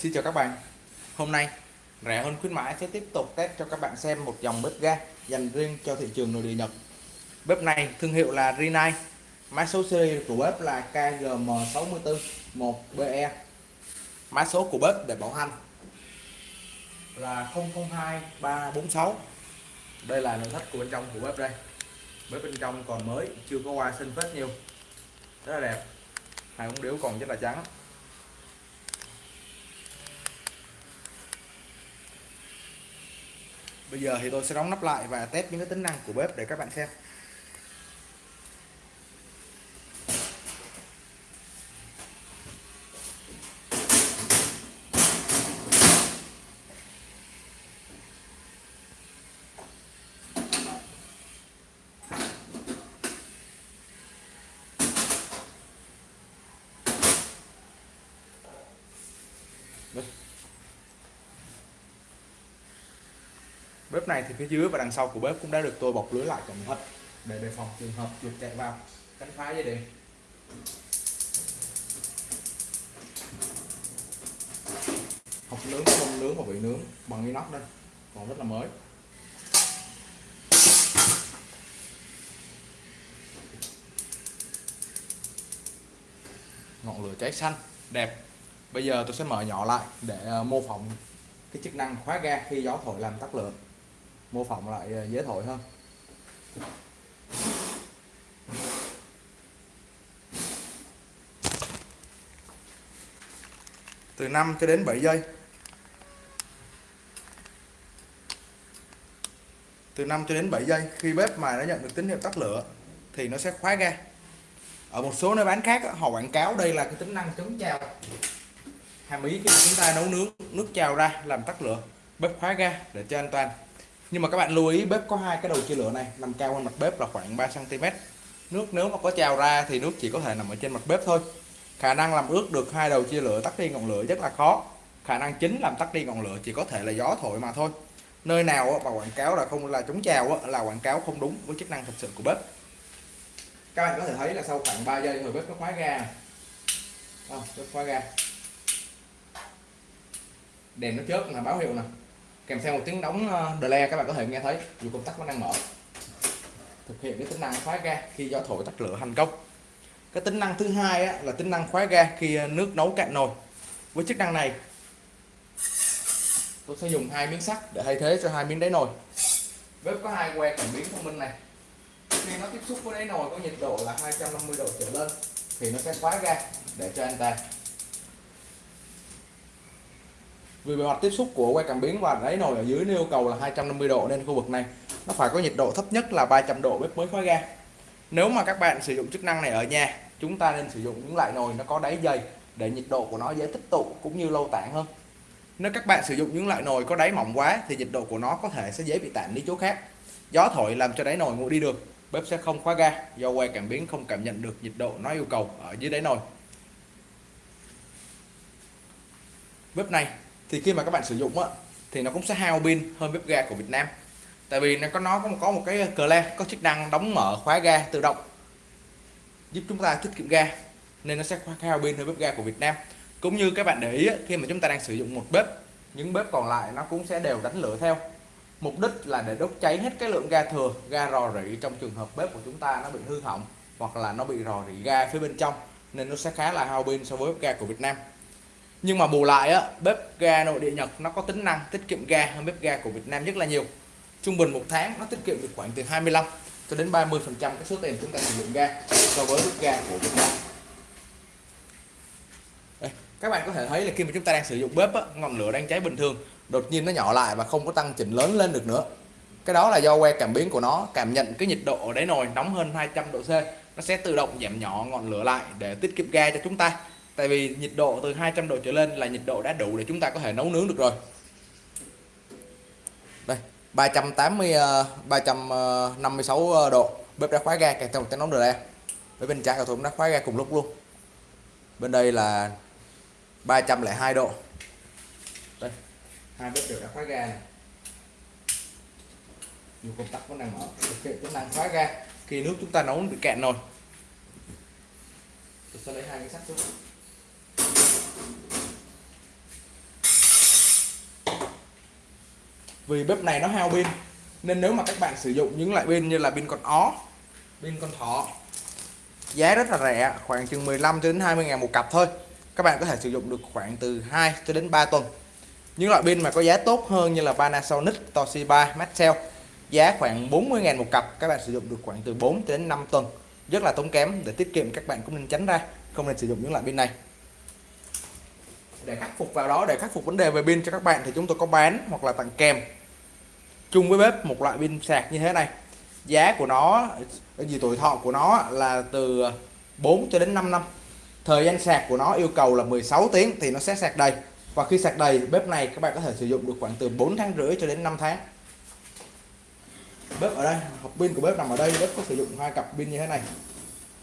Xin chào các bạn. Hôm nay rẻ hơn khuyến mãi sẽ tiếp tục test cho các bạn xem một dòng bếp ga dành riêng cho thị trường nội địa Nhật. Bếp này thương hiệu là Rinnai. Mã số series của bếp là KGM641BE Mã số của bếp để bảo hành là 002346 Đây là nội thất của bên trong của bếp đây. Bếp bên trong còn mới, chưa có qua sinh phết nhiều. Rất là đẹp. Hai ống điếu còn rất là trắng. Bây giờ thì tôi sẽ đóng nắp lại và test những cái tính năng của bếp để các bạn xem Đây. Bếp này thì phía dưới và đằng sau của bếp cũng đã được tôi bọc lưới lại cẩn thận để đề phòng trường hợp chuột chạy vào. Cắn phá dây điện. Hộp nướng không nướng và bị nướng bằng inox đây. Còn rất là mới. Ngọn lửa cháy xanh, đẹp. Bây giờ tôi sẽ mở nhỏ lại để ờ, mô phỏng cái chức năng khóa ga khi gió thổi làm tắt lửa mô phỏng lại dễ thổi hơn từ 5 cho đến 7 giây. Từ 5 cho đến 7 giây, khi bếp mà nó nhận được tín hiệu tắt lửa, thì nó sẽ khóa ga. Ở một số nơi bán khác họ quảng cáo đây là cái tính năng chống trào hàm ý khi chúng ta nấu nướng, nước trào ra, làm tắt lửa, bếp khóa ga để cho an toàn nhưng mà các bạn lưu ý bếp có hai cái đầu chia lửa này nằm cao hơn mặt bếp là khoảng 3 cm nước nếu mà có trào ra thì nước chỉ có thể nằm ở trên mặt bếp thôi. Khả năng làm ướt được hai đầu chia lửa tắt đi ngọn lửa rất là khó. Khả năng chính làm tắt đi ngọn lửa chỉ có thể là gió thổi mà thôi. Nơi nào mà quảng cáo là không là chống trào là quảng cáo không đúng với chức năng thực sự của bếp. Các bạn có thể thấy là sau khoảng 3 giây rồi bếp nó khóa ga. À, bếp khóa ga. Đèn nó chớp là báo hiệu nè kèm theo một tiếng đóng ờ, delay các bạn có thể nghe thấy dù công tắc vẫn đang mở. Thực hiện cái tính năng khóa ga khi gió thổi tắt lửa thành công. Cái tính năng thứ hai á, là tính năng khóa ga khi ờ, nước nấu cạn nồi. Với chức năng này tôi sẽ dùng hai miếng sắt để thay thế cho hai miếng đáy nồi. Bếp có hai que cảm biến thông minh này. Khi nó tiếp xúc với đáy nồi có nhiệt độ là 250 độ trở lên thì nó sẽ khóa ga để cho anh ta vì bề mặt tiếp xúc của que cảm biến và đáy nồi ở dưới yêu cầu là 250 độ nên khu vực này nó phải có nhiệt độ thấp nhất là 300 độ bếp mới khóa ga. Nếu mà các bạn sử dụng chức năng này ở nhà, chúng ta nên sử dụng những loại nồi nó có đáy dày để nhiệt độ của nó dễ tích tụ cũng như lâu tản hơn. Nếu các bạn sử dụng những loại nồi có đáy mỏng quá thì nhiệt độ của nó có thể sẽ dễ bị tản đi chỗ khác. Gió thổi làm cho đáy nồi nguội đi được, bếp sẽ không khóa ga do que cảm biến không cảm nhận được nhiệt độ nó yêu cầu ở dưới đáy nồi. Bếp này thì khi mà các bạn sử dụng á thì nó cũng sẽ hao pin hơn bếp ga của Việt Nam. Tại vì nó có nó có một, có một cái cờ le có chức năng đóng mở khóa ga tự động giúp chúng ta tiết kiệm ga nên nó sẽ hao pin hơn bếp ga của Việt Nam. Cũng như các bạn để ý khi mà chúng ta đang sử dụng một bếp những bếp còn lại nó cũng sẽ đều đánh lửa theo. Mục đích là để đốt cháy hết cái lượng ga thừa ga rò rỉ trong trường hợp bếp của chúng ta nó bị hư hỏng hoặc là nó bị rò rỉ ga phía bên trong nên nó sẽ khá là hao pin so với bếp ga của Việt Nam nhưng mà bù lại á bếp ga nội địa Nhật nó có tính năng tiết kiệm ga hơn bếp ga của Việt Nam rất là nhiều. Trung bình một tháng nó tiết kiệm được khoảng từ 25 cho đến 30 phần trăm cái số tiền chúng ta sử dụng ga so với bếp ga của Việt Nam. Đây, các bạn có thể thấy là khi mà chúng ta đang sử dụng bếp á, ngọn lửa đang cháy bình thường đột nhiên nó nhỏ lại và không có tăng chỉnh lớn lên được nữa. Cái đó là do que cảm biến của nó cảm nhận cái nhiệt độ ở đáy nồi nóng hơn 200 độ C. Nó sẽ tự động giảm nhỏ ngọn lửa lại để tiết kiệm ga cho chúng ta tại vì nhiệt độ từ 200 độ trở lên là nhiệt độ đã đủ để chúng ta có thể nấu nướng được rồi. Đây 380 356 ờ, ờ, ờ, độ. Bếp đã khóa ga kèm theo một tiếng nóng rồi đây bên bên trái của tôi cũng đã khóa ga cùng lúc luôn. Bên đây là 302 độ. Đây, hai bếp đều đã khóa ga này dù công tắc vẫn đang mở. Thực hiện tính năng khóa ga. Khi nước chúng ta nấu bị cạn rồi tôi sẽ lấy hai cái sắt xuống vì bếp này nó hao pin nên nếu mà các bạn sử dụng những loại pin như là pin con ó pin con thỏ giá rất là rẻ khoảng chừng 15 đến 20 ngàn một cặp thôi. Các bạn có thể sử dụng được khoảng từ 2 cho đến 3 tuần. Những loại pin mà có giá tốt hơn như là Panasonic, Toshiba, Maxell giá khoảng 40 ngàn một cặp. Các bạn sử dụng được khoảng từ 4 đến 5 tuần. Rất là tốn kém để tiết kiệm các bạn cũng nên tránh ra không nên sử dụng những loại pin này để khắc phục vào đó, để khắc phục vấn đề về pin cho các bạn thì chúng tôi có bán hoặc là tặng kèm. Chung với bếp một loại pin sạc như thế này. Giá của nó, gì tuổi thọ của nó là từ 4 cho đến 5 năm. Thời gian sạc của nó yêu cầu là 16 tiếng thì nó sẽ sạc đầy. Và khi sạc đầy, bếp này các bạn có thể sử dụng được khoảng từ 4 tháng rưỡi cho đến 5 tháng. Bếp ở đây, hộp pin của bếp nằm ở đây. Bếp có sử dụng hai cặp pin như thế này.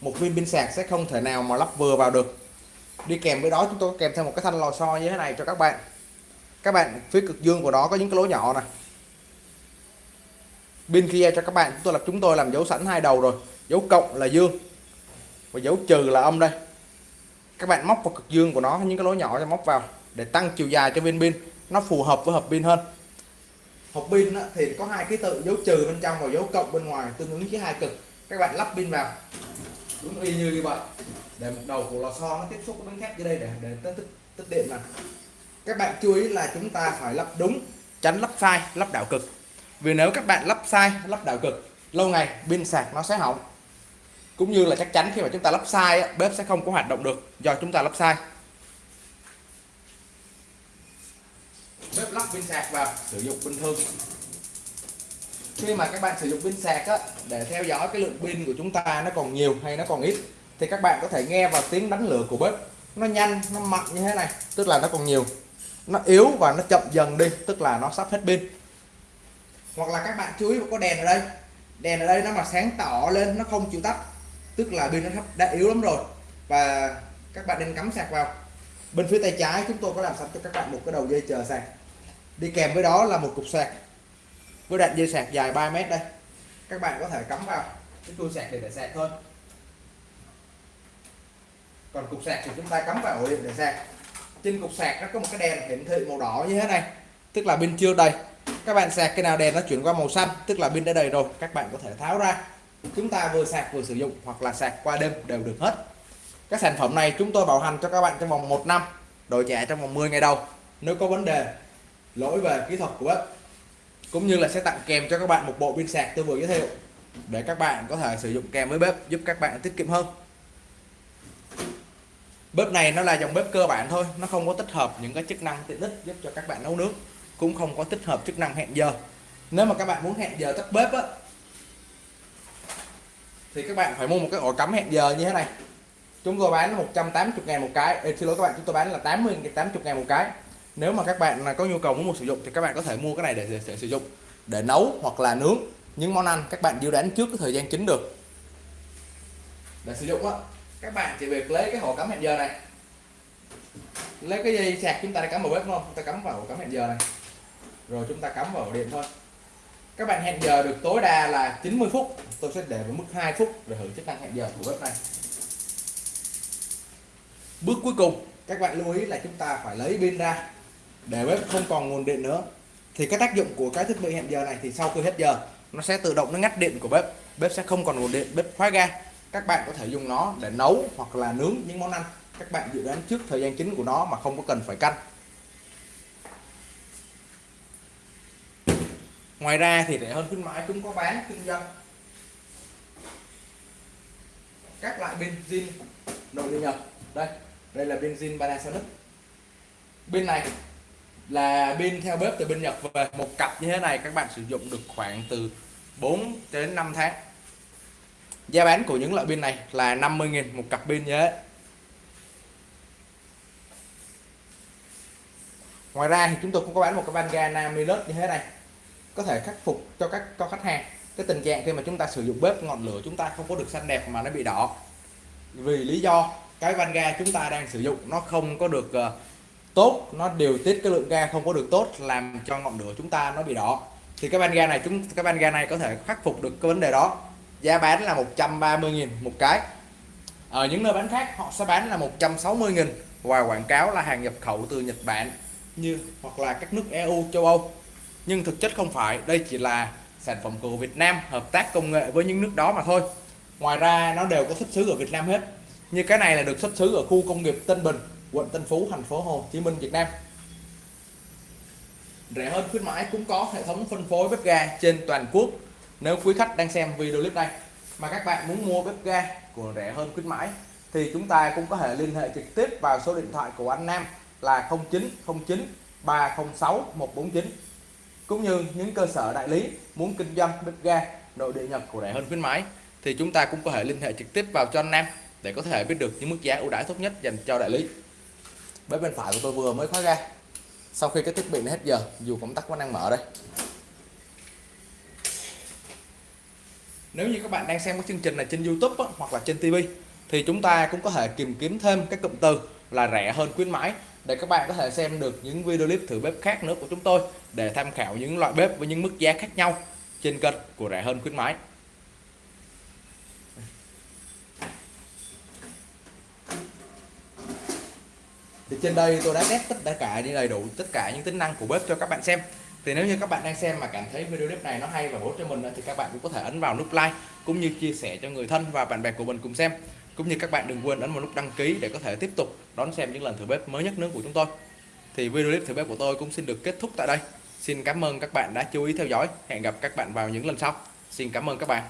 Một viên pin sạc sẽ không thể nào mà lắp vừa vào được đi kèm với đó chúng tôi kèm theo một cái thanh lò xo như thế này cho các bạn. Các bạn phía cực dương của nó có những cái lỗ nhỏ này pin kia cho các bạn, chúng tôi là chúng tôi làm dấu sẵn hai đầu rồi. Dấu cộng là dương và dấu trừ là âm đây. Các bạn móc vào cực dương của nó những cái lỗ nhỏ cho móc vào để tăng chiều dài cho viên pin nó phù hợp với hộp pin hơn. Hộp pin thì có hai ký tự dấu trừ bên trong và dấu cộng bên ngoài, tương ứng với hai cực. Các bạn lắp pin vào cũng y như như vậy. Để một đầu của lò xo nó tiếp xúc với miếng thép dưới đây để để tích, tích, tích điện này các bạn chú ý là chúng ta phải lắp đúng tránh lắp sai lắp đảo cực. Vì nếu các bạn lắp sai lắp đảo cực lâu ngày pin sạc nó sẽ hỏng. Cũng như là chắc chắn khi mà chúng ta lắp sai bếp sẽ không có hoạt động được do chúng ta lắp sai. Bếp lắp pin sạc và sử dụng bình thường khi mà các bạn sử dụng pin sạc á, để theo dõi cái lượng pin của chúng ta nó còn nhiều hay nó còn ít thì các bạn có thể nghe vào tiếng đánh lửa của bếp. Nó nhanh nó mạnh như thế này tức là nó còn nhiều. Nó yếu và nó chậm dần đi tức là nó sắp hết pin. Hoặc là các bạn chú ý có đèn ở đây. Đèn ở đây nó mà sáng tỏ lên nó không chịu tắt tức là pin nó đã yếu lắm rồi. Và các bạn nên cắm sạc vào. Bên phía tay trái chúng tôi có làm sẵn cho các bạn một cái đầu dây chờ sạc. Đi kèm với đó là một cục sạc với đoạn dây sạc dài 3 mét đây. Các bạn có thể cắm vào. Cái tua sạc để để sạc thôi. Còn cục sạc thì chúng ta cắm vào ổ điện để sạc. Trên cục sạc nó có một cái đèn hiển thị màu đỏ như thế này. Tức là pin chưa đầy. Các bạn sạc cái nào đèn nó chuyển qua màu xanh, tức là pin đã đầy rồi, các bạn có thể tháo ra. Chúng ta vừa sạc vừa sử dụng hoặc là sạc qua đêm đều được hết. Các sản phẩm này chúng tôi bảo hành cho các bạn trong vòng 1 năm đổi trả trong vòng 10 ngày đầu. Nếu có vấn đề, lỗi về kỹ thuật của bếp cũng như là sẽ tặng kèm cho các bạn một bộ pin sạc tôi vừa giới thiệu để các bạn có thể sử dụng kèm với bếp giúp các bạn tiết kiệm hơn. Bếp này nó là dòng bếp cơ bản thôi nó không có tích hợp những cái chức năng tiện ích giúp cho các bạn nấu nước cũng không có tích hợp chức năng hẹn giờ. Nếu mà các bạn muốn hẹn giờ tắt bếp á thì các bạn phải mua một cái ổ cắm hẹn giờ như thế này. Chúng tôi bán 180 ngàn một cái Ê, xin lỗi các bạn chúng tôi bán là 80 80 ngàn một cái nếu mà các bạn có nhu cầu muốn mua sử dụng thì các bạn có thể mua cái này để, để, để sử dụng để nấu hoặc là nướng những món ăn các bạn dự đoán trước cái thời gian chính được. Để sử dụng á các bạn chỉ việc lấy cái ổ cắm hẹn giờ này. Lấy cái dây sạc chúng ta đã cắm vào bếp không? Chúng ta cắm vào ổ cắm hẹn giờ này. Rồi chúng ta cắm vào điện thôi. Các bạn hẹn giờ được tối đa là 90 phút. Tôi sẽ để vào mức 2 phút để thử chức năng hẹn giờ của bếp này. Bước cuối cùng các bạn lưu ý là chúng ta phải lấy pin ra để bếp không còn nguồn điện nữa, thì cái tác dụng của cái thiết bị hẹn giờ này thì sau khi hết giờ, nó sẽ tự động nó ngắt điện của bếp bếp sẽ không còn nguồn điện bếp khóa ga. Các bạn có thể dùng nó để nấu hoặc là nướng những món ăn. Các bạn dự đoán trước thời gian chính của nó mà không có cần phải canh ngoài ra thì rẻ hơn khuyến mãi chúng có bán kinh doanh. Các loại benzin nội địa nhập đây đây là benzin Panasonic. Bên này là pin theo bếp từ bên Nhật về. Một cặp như thế này các bạn sử dụng được khoảng từ 4 đến 5 tháng. Giá bán của những loại pin này là 50.000 một cặp pin như thế. Ngoài ra thì chúng tôi cũng có bán một cái van ga Namilus như thế này. Có thể khắc phục cho các cho khách hàng cái tình trạng khi mà chúng ta sử dụng bếp ngọn lửa chúng ta không có được xanh đẹp mà nó bị đỏ. Vì lý do cái van ga chúng ta đang sử dụng nó không có được uh, tốt, nó điều tiết cái lượng ga không có được tốt, làm cho ngọn lửa chúng ta nó bị đỏ. Thì cái van ga này chúng, cái van ga này có thể khắc phục được cái vấn đề đó. Giá bán là 130.000 một cái. Ở những nơi bán khác, họ sẽ bán là 160.000 và quảng cáo là hàng nhập khẩu từ Nhật Bản, như, hoặc là các nước EU châu Âu. Nhưng thực chất không phải, đây chỉ là sản phẩm của Việt Nam, hợp tác công nghệ với những nước đó mà thôi. Ngoài ra, nó đều có xuất xứ ở Việt Nam hết. Như cái này là được xuất xứ ở khu công nghiệp Tân Bình quận Tân Phú, thành phố Hồ Chí Minh, Việt Nam. Rẻ hơn khuyến mãi cũng có hệ thống phân phối bếp ga trên toàn quốc. Nếu quý khách đang xem video clip này mà các bạn muốn mua bếp ga của rẻ hơn khuyến mãi thì chúng ta cũng có thể liên hệ trực tiếp vào số điện thoại của anh Nam là 0909 306 149 cũng như những cơ sở đại lý muốn kinh doanh bếp ga nội địa nhập của rẻ hơn khuyến mãi thì chúng ta cũng có thể liên hệ trực tiếp vào cho anh Nam để có thể biết được những mức giá ưu đãi tốt nhất dành cho đại lý bếp bên phải của tôi vừa mới khóa ra. Sau khi cái thiết bị nó hết giờ dù công tắc vẫn đang mở đây. Nếu như các bạn đang xem cái chương trình này trên YouTube á, hoặc là trên TV thì chúng ta cũng có thể tìm kiếm thêm cái cụm từ là rẻ hơn khuyến mãi để các bạn có thể xem được những video clip thử bếp khác nữa của chúng tôi để tham khảo những loại bếp với những mức giá khác nhau trên kênh của rẻ hơn khuyến mãi. Thì trên đây tôi đã test tất cả những đầy đủ tất cả những tính năng của bếp cho các bạn xem. Thì nếu như các bạn đang xem mà cảm thấy video clip này nó hay và bổ ích cho mình thì các bạn cũng có thể ấn vào nút like cũng như chia sẻ cho người thân và bạn bè của mình cùng xem. Cũng như các bạn đừng quên ấn vào nút đăng ký để có thể tiếp tục đón xem những lần thử bếp mới nhất nữa của chúng tôi. Thì video clip thử bếp của tôi cũng xin được kết thúc tại đây. Xin cảm ơn các bạn đã chú ý theo dõi. Hẹn gặp các bạn vào những lần sau. Xin cảm ơn các bạn.